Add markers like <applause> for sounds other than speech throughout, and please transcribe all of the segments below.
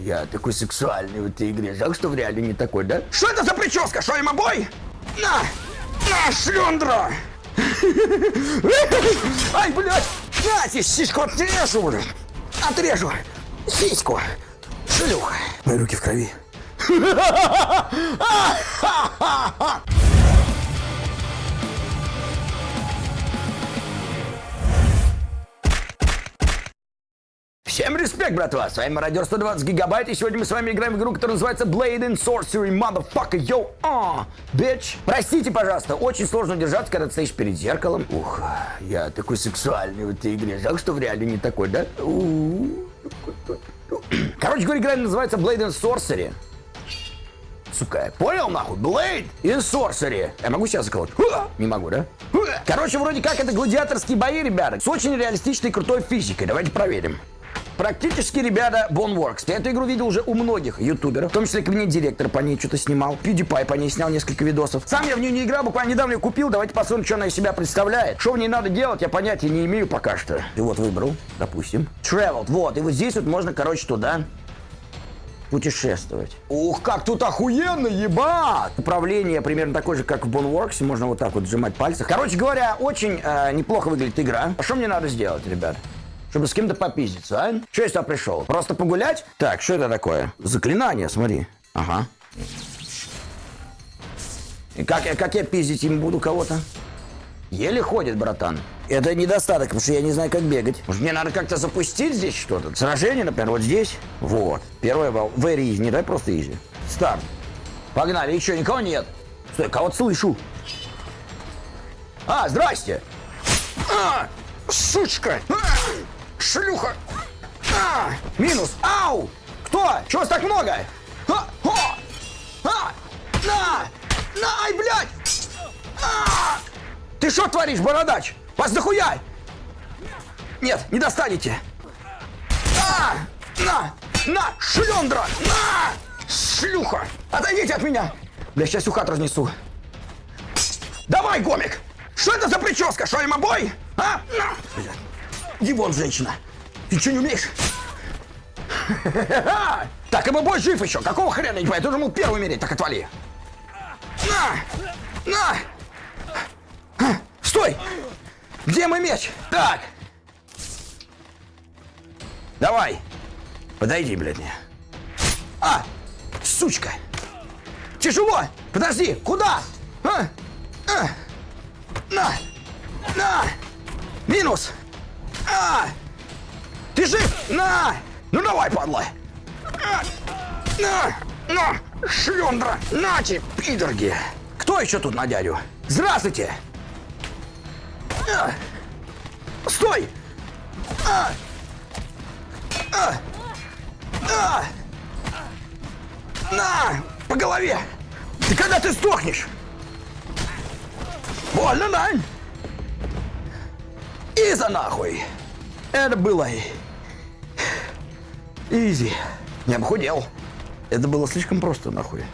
я такой сексуальный в этой игре. Жалко, что в реале не такой, да? Что это за прическа? Что, бой? На! На, шлюндра! Ай, блядь! На, сиську отрежу, блядь! Отрежу! Сиську! Шлюха! Мои руки в крови. <laughs> Респект, братва! С вами Мародер 120 Гигабайт, и сегодня мы с вами играем в игру, которая называется Blade and Sorcery, motherfucker, yo, ah, bitch! Простите, пожалуйста, очень сложно удержаться, когда ты стоишь перед зеркалом. Ух, я такой сексуальный в этой игре. Жалко, что в реале не такой, да? <clears throat> Короче говоря, игра называется Blade and Sorcery. Сука, понял нахуй? Blade and Sorcery. Я могу сейчас заколоть? Не могу, да? Короче, вроде как это гладиаторские бои, ребята, с очень реалистичной крутой физикой. Давайте проверим. Практически, ребята, Boneworks. Я эту игру видел уже у многих ютуберов, в том числе кабинет директор по ней что-то снимал. PewDiePie по ней снял несколько видосов. Сам я в нее не играл, буквально недавно ее купил. Давайте посмотрим, что она из себя представляет. Что в ней надо делать, я понятия не имею пока что. И вот выбрал, допустим. Traveled, вот. И вот здесь вот можно, короче, туда путешествовать. Ух, как тут охуенно, ебать! Управление примерно такое же, как в Boneworks. Можно вот так вот сжимать пальцы. Короче говоря, очень э, неплохо выглядит игра. А что мне надо сделать, ребят? Чтобы с кем-то попиздиться, а? Что я сюда пришел? Просто погулять? Так, что это такое? Заклинание, смотри. Ага. И как, как я пиздить им буду кого-то? Еле ходит, братан. Это недостаток, потому что я не знаю, как бегать. Может, мне надо как-то запустить здесь что-то? Сражение, например, вот здесь. Вот. Первая волна. Very easy, не дай просто easy. Старт. Погнали. Еще никого нет. Стой, кого-то слышу. А, здрасте. А, сучка. А! Шлюха! А! Минус! Ау! Кто? Чего вас так много? А! О! А! На! На! Ай, блядь! А! Ты что творишь, бородач? Вас нахуя? Нет, не достанете. А! На! На! Шлендра! На! Шлюха! Отойдите от меня! Бля, сейчас хату разнесу. Давай, гомик! Что это за прическа? Что, им обой? А? На! Блядь. Иди вон, женщина. Ты что, не умеешь? <laughs> Так, и бой жив еще. Какого хрена, не понимаю? Ты мог первый умереть, так отвали. На! На! Стой! Где мой меч? Так. Давай. Подойди, блядь, мне. А! Сучка! Тяжело! Подожди! Куда? А? А? На! На! Минус! А! Ты жив? На! Ну давай, падла! А! На! На! Шлендра! Нате, пидорги! Кто еще тут на дядю? Здравствуйте! А! Стой! А! А! А! На! По голове! Ты когда ты сдохнешь? Больно, да? И за нахуй! Это было изи. Не обхудел. Это было слишком просто, нахуй.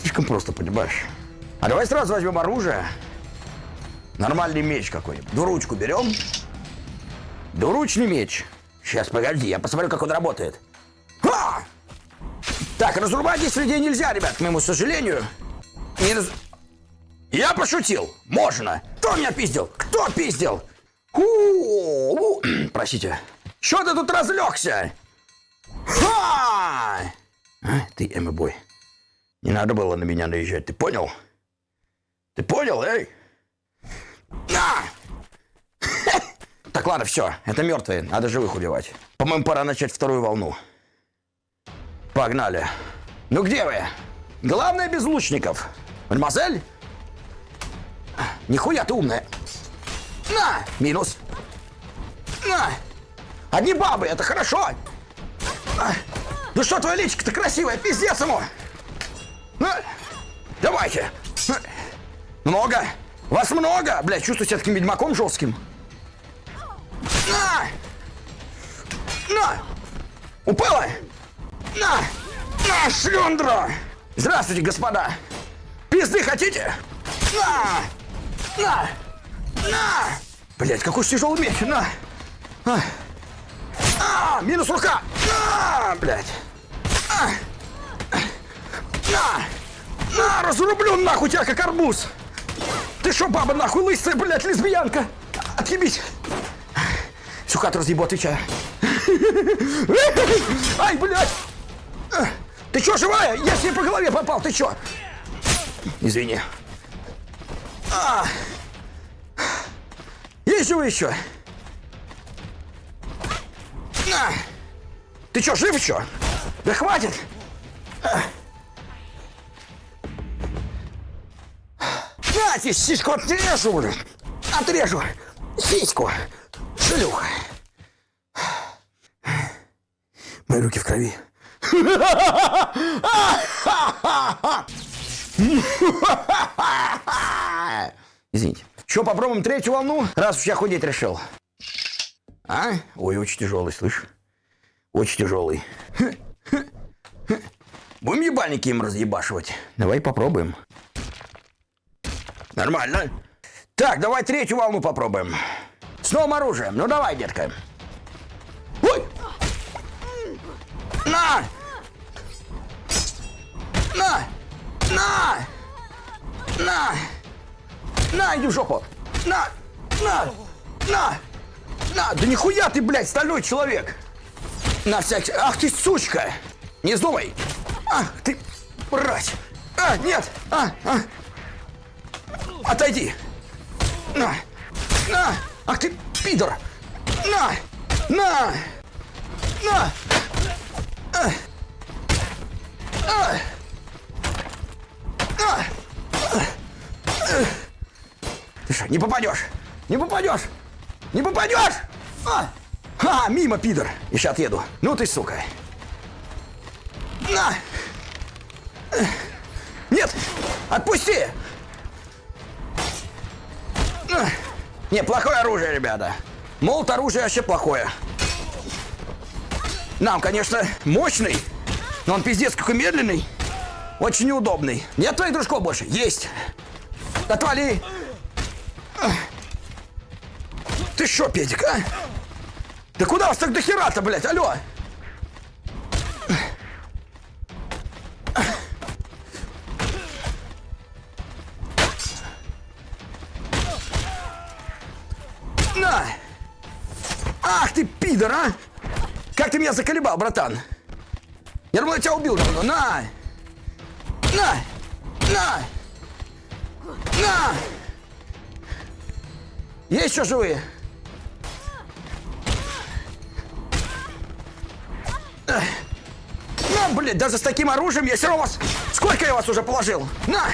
Слишком просто, понимаешь? А давай сразу возьмем оружие. Нормальный меч какой-нибудь. Двуручку берем. Двуручный меч. Сейчас, погоди, я посмотрю, как он работает. Ха! Так, разрубать здесь людей нельзя, ребят, к моему сожалению. Не раз... Я пошутил. Можно. Кто меня пиздил? Кто пиздил? <clears throat> Простите. Что ты тут разлегся? Ха! А, ты, Эмма-бой, не надо было на меня наезжать, ты понял? Ты понял, эй? На! Так, ладно, все, это мертвые, надо живых убивать. По-моему, пора начать вторую волну. Погнали. Ну где вы? Главное без лучников. Мадемуазель? Нихуя ты умная. На! Минус. На! Одни бабы, это хорошо. Ну что, твоя личка-то красивая, пиздец ему. А, давайте. А, много. Вас много. Бля, чувствую себя таким ведьмаком жестким. На! На! Упала? На! На, шлендра! Здравствуйте, господа! Пизды хотите? На! На! На! Блять, какой тяжелый меч! На! А. Минус рука! А, блядь! А. На! На, разрублю нахуй тебя, как арбуз! Ты что, баба нахуй лысая, блядь, лесбиянка? Отъебись! Сюкат разъебу, отвечаю. Ай, блядь! Ты что, живая? Я себе по голове попал, ты что? Извини. А! Есть еще? Ты чё, жив еще? Да хватит! На, тебе сиську отрежу, блин! Отрежу! Сиську! Шлюха! Мои руки в крови. <laughs> Извините. Что, попробуем третью волну, раз уж я худеть решил? А? Ой, очень тяжелый, слышь? Очень тяжелый. Будем ебальники им разъебашивать? Давай попробуем. Нормально. Так, давай третью волну попробуем. С новым оружием. Ну давай, детка. Ой! На! На! На! На! На, иди в жопу! На! На! На! На! Да нихуя ты, блядь, стальной человек! На всякий... Ах ты, сучка! Не вздумай! Ах ты, мразь! А, нет! А, а! Отойди! На! На! Ах ты, пидор! На! На! На! А! А! А! Ты что, не попадешь? Не попадешь! Не попадешь! А! А, мимо, пидор! Еще отъеду. Ну ты, сука. На! Нет! Отпусти! Не, плохое оружие, ребята. Молот оружие вообще плохое. Нам, конечно, мощный, но он пиздец какой медленный. Очень неудобный. Нет твоих дружков больше? Есть. Отвали. Ты что, Педик, а? Да куда вас так до хера-то, блядь, алло? На! Ах ты, пидор, а! Как ты меня заколебал, братан? Я думал, я тебя убил давно. На! На! На! На! Есть еще живые? На, блядь, даже с таким оружием я все равно вас... Сколько я вас уже положил? На!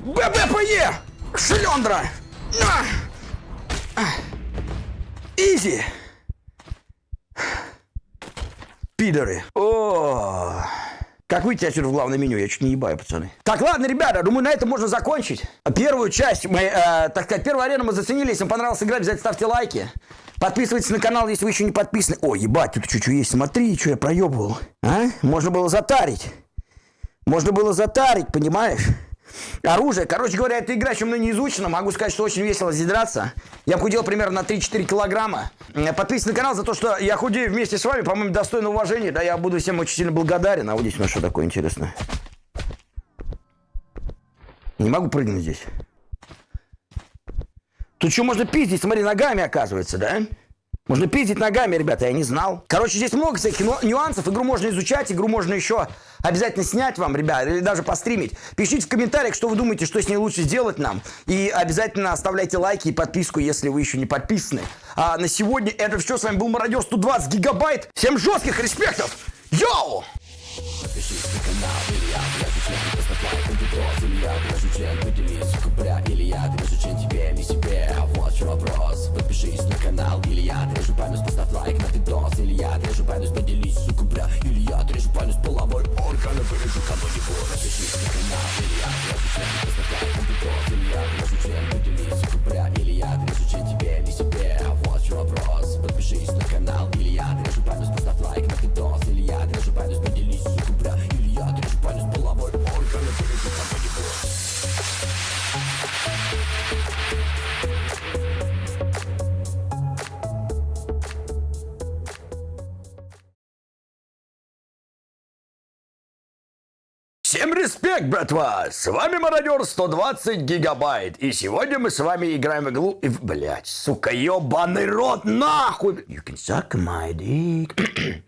ББПЕ! Шлендра! На! Изи! Пидоры! О! Как выйти отсюда в главное меню? Я чуть не ебаю, пацаны. Так, ладно, ребята, думаю, на этом можно закончить. Первую часть, мы, э, так сказать, первую арену мы заценили. Если вам понравилась игра, обязательно ставьте лайки. Подписывайтесь на канал, если вы еще не подписаны. О, ебать, тут что-что есть. Смотри, что я проебывал. А? Можно было затарить. Можно было затарить, понимаешь? Оружие. Короче говоря, эта игра еще мной не изучена. Могу сказать, что очень весело здесь драться. Я худел примерно на 3-4 килограмма. Подписывайтесь на канал за то, что я худею вместе с вами. По-моему, достойно уважения. Да, я буду всем очень сильно благодарен. А вот здесь у нас что такое интересное. Не могу прыгнуть здесь. Тут что можно пиздить, смотри, ногами оказывается, да? Можно пиздить ногами, ребята, я не знал. Короче, здесь много всяких нюансов. Игру можно изучать, игру можно еще обязательно снять вам, ребят, или даже постримить. Пишите в комментариях, что вы думаете, что с ней лучше сделать нам. И обязательно оставляйте лайки и подписку, если вы еще не подписаны. А на сегодня это все. С вами был Мародер 120 гигабайт. Всем жестких респектов! Йоу! Подпишись на канал, или я отвяжу член, поставь лайк, видос, или я отвяжу член, поделись, сукупря, или я отвяжу член тебе, не себе, а вот чем вопрос. Подпишись на канал, или я отрежу память, поставь лайк на видос, или я отрежу память, поделись, сукупря, или я отрежу память, половой орган, вырежу кого-нибудь. Подпишись на канал, или я отвяжу член, поставь лайк на видос, Всем респект, братва! С вами Мародер 120 гигабайт. И сегодня мы с вами играем в игру... и Блять, сука, ебаный рот, нахуй! You can suck my dick.